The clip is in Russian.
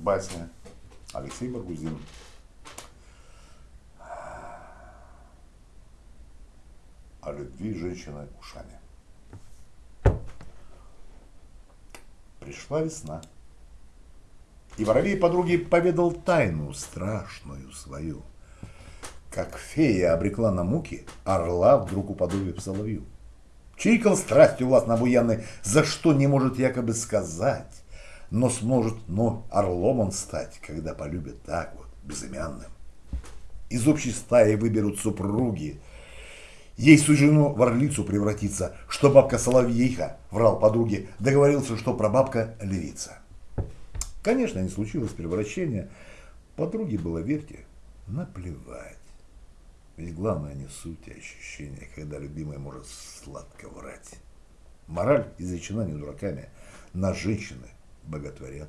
Басня. Алексей Баргузин. О любви женщины ушами. Пришла весна. И воробей подруге поведал тайну страшную свою. Как фея обрекла на муки орла вдруг уподобив соловью. Чирикал страстью властно обуянный, за что не может якобы сказать, но сможет, но орлом он стать, когда полюбит так вот, безымянным. Из общей стаи выберут супруги, Ей суждено в орлицу превратиться, что бабка Соловейха, врал подруге, договорился, что прабабка львица. Конечно, не случилось превращения. Подруге было, верьте, наплевать. Ведь главное не суть, а ощущение, когда любимый может сладко врать. Мораль изречена не дураками. На женщины боготворят.